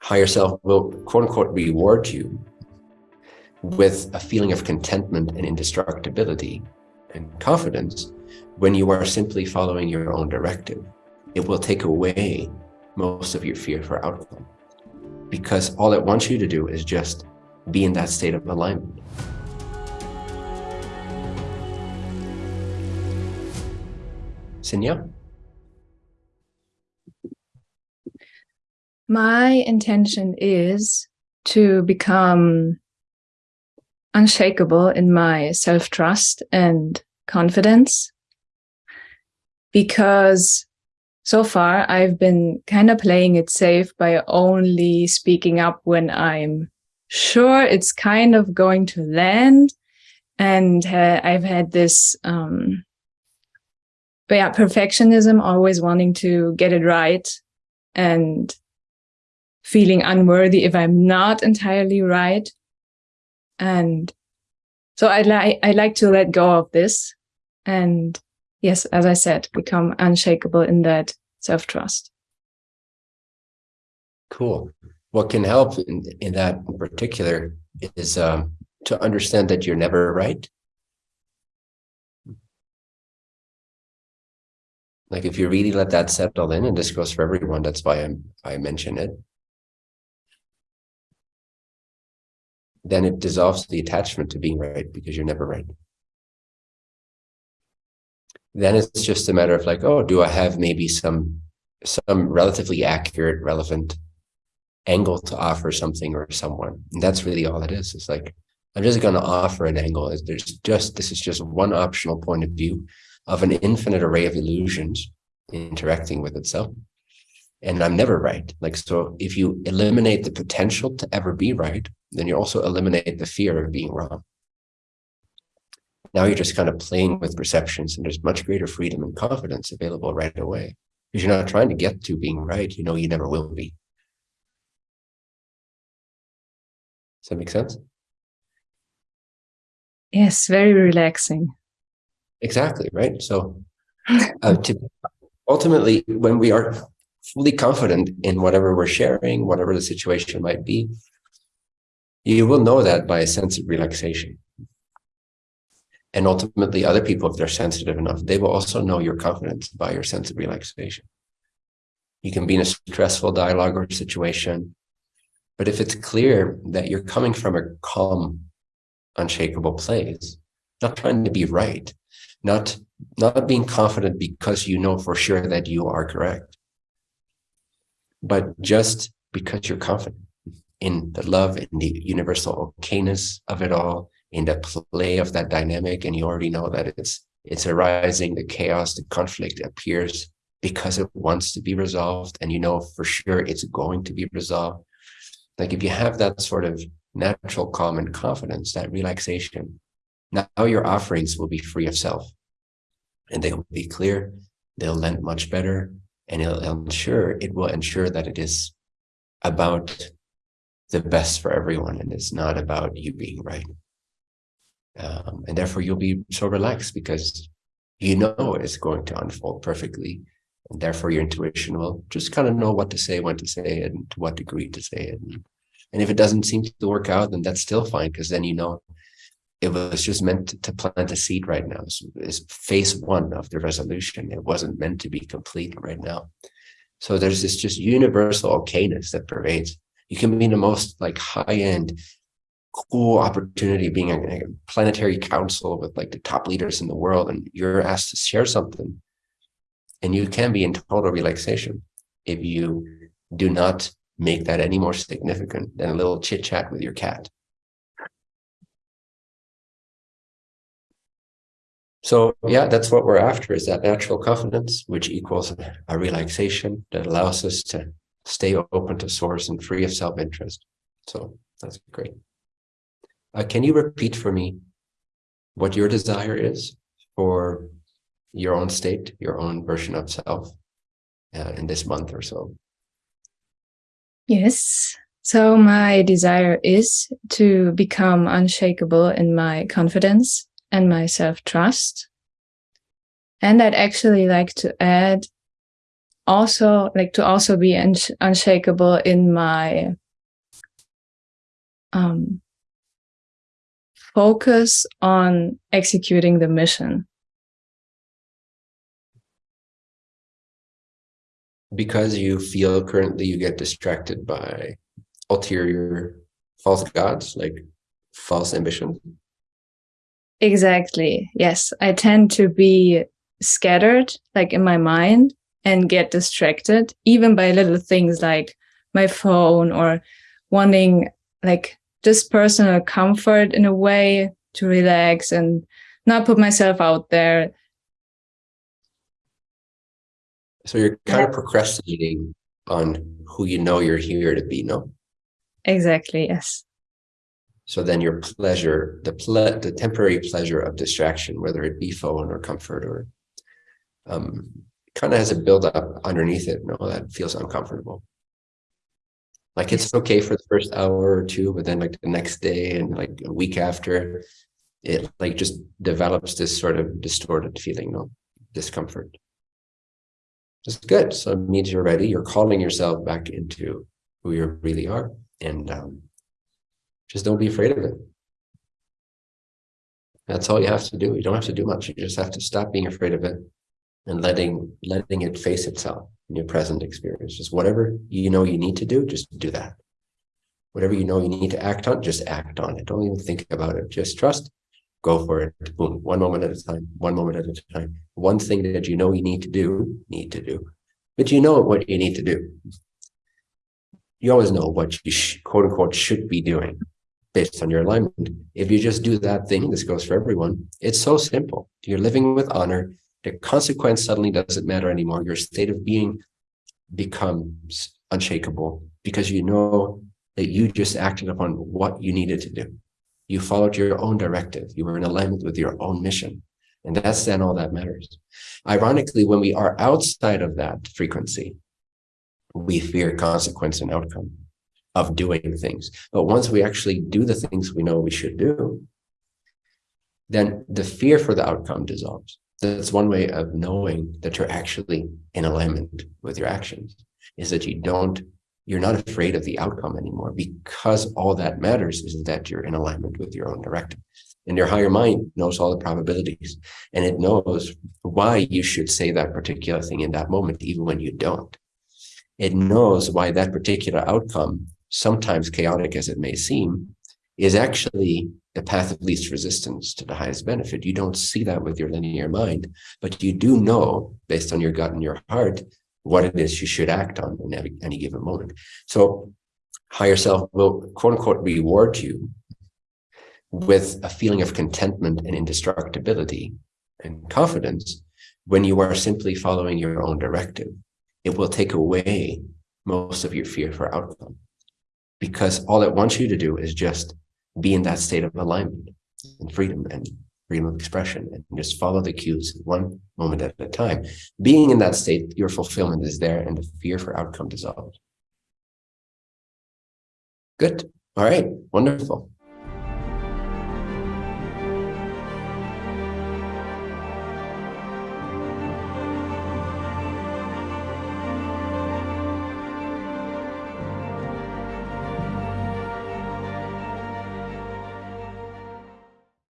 higher self will quote unquote reward you with a feeling of contentment and indestructibility and confidence when you are simply following your own directive. It will take away most of your fear for outcome because all it wants you to do is just be in that state of alignment. Sinya? My intention is to become unshakable in my self-trust and confidence because so far I've been kind of playing it safe by only speaking up when I'm sure it's kind of going to land. And uh, I've had this um yeah perfectionism always wanting to get it right and feeling unworthy if I'm not entirely right and so I like I like to let go of this and yes, as I said, become unshakable in that self-trust. Cool. What can help in, in that in particular is um, to understand that you're never right. Like if you really let that settle in, and this goes for everyone, that's why I'm, I mention it. Then it dissolves the attachment to being right because you're never right. Then it's just a matter of like, oh, do I have maybe some some relatively accurate, relevant angle to offer something or someone? And that's really all it is. It's like, I'm just going to offer an angle. There's just, this is just one optional point of view of an infinite array of illusions interacting with itself. And I'm never right. Like, so if you eliminate the potential to ever be right, then you also eliminate the fear of being wrong. Now you're just kind of playing with perceptions and there's much greater freedom and confidence available right away because you're not trying to get to being right. You know, you never will be. Does that make sense? Yes, very relaxing. Exactly, right? So uh, to, ultimately, when we are fully confident in whatever we're sharing, whatever the situation might be, you will know that by a sense of relaxation. And ultimately, other people, if they're sensitive enough, they will also know your confidence by your sense of relaxation. You can be in a stressful dialogue or situation, but if it's clear that you're coming from a calm, unshakable place, not trying to be right, not, not being confident because you know for sure that you are correct, but just because you're confident in the love and the universal okayness of it all, in the play of that dynamic, and you already know that it's it's arising, the chaos, the conflict appears because it wants to be resolved, and you know for sure it's going to be resolved. Like if you have that sort of natural calm and confidence, that relaxation, now your offerings will be free of self, and they will be clear, they'll lend much better, and it'll ensure it will ensure that it is about the best for everyone and it's not about you being right. Um, and therefore you'll be so relaxed because you know it's going to unfold perfectly. And therefore your intuition will just kind of know what to say, when to say it, and to what degree to say it. And, and if it doesn't seem to work out, then that's still fine because then you know it was just meant to, plant a seed right now. It's phase one of the resolution. It wasn't meant to be complete right now. So there's this just universal okayness that pervades you can be in the most like high-end cool opportunity being a, a, planetary council with like the top leaders in the world and you're asked to share something and you can be in total relaxation if you do not make that any more significant than a little chit chat with your cat. So yeah, that's what we're after is that natural confidence, which equals a relaxation that allows us to stay open to source and free of self-interest. So that's great. Uh, can you repeat for me what your desire is for your own state, your own version of self uh, in this month or so? Yes. So my desire is to become unshakable in my confidence and my self-trust. And I'd actually like to add also like to also be unsh unshakable in my um, focus on executing the mission. Because you feel currently you get distracted by ulterior false gods, like false ambitions. Exactly. Yes. I tend to be scattered, like in my mind, and get distracted, even by little things like my phone or wanting like just personal comfort in a way to relax and not put myself out there. So you're kind of procrastinating on who you know you're here to be, no? Exactly, yes. So then your pleasure, the ple the temporary pleasure of distraction, whether it be phone or comfort or um, kind of has a buildup underneath it, no, that feels uncomfortable. Like it's okay for the first hour or two, but then like the next day and like a week after, it like just develops this sort of distorted feeling, no discomfort. It's good. So it means you're ready. You're calling yourself back into who you really are. And um, just don't be afraid of it. That's all you have to do. You don't have to do much. You just have to stop being afraid of it and letting letting it face itself in your present experience. Just whatever you know you need to do, just do that. Whatever you know you need to act on, just act on it. Don't even think about it. Just trust, go for it. Boom, one moment at a time, one moment at a time. One thing that you know you need to do, need to do. But you know what you need to do. You always know what you quote unquote should be doing based on your alignment. If you just do that thing, this goes for everyone, it's so simple. You're living with honor, the consequence suddenly doesn't matter anymore. Your state of being becomes unshakable because you know that you just acted upon what you needed to do. You followed your own directive. You were in alignment with your own mission. And that's then all that matters. Ironically, when we are outside of that frequency, we fear consequence and outcome of doing things. But once we actually do the things we know we should do, then the fear for the outcome dissolves. That's one way of knowing that you're actually in alignment with your actions is that you don't, you're not afraid of the outcome anymore because all that matters is that you're in alignment with your own directive. And your higher mind knows all the probabilities and it knows why you should say that particular thing in that moment, even when you don't. It knows why that particular outcome, sometimes chaotic as it may seem, is actually the path of least resistance to the highest benefit. You don't see that with your linear mind, but you do know based on your gut and your heart what it is you should act on in any, given moment. So higher self will quote unquote reward you with a feeling of contentment and indestructibility and confidence when you are simply following your own directive. It will take away most of your fear for outcome because all it wants you to do is just be in that state of alignment and freedom and freedom of expression and just follow the cues one moment at a time. Being in that state, your fulfillment is there and the fear for outcome dissolves. Good. All right. Wonderful.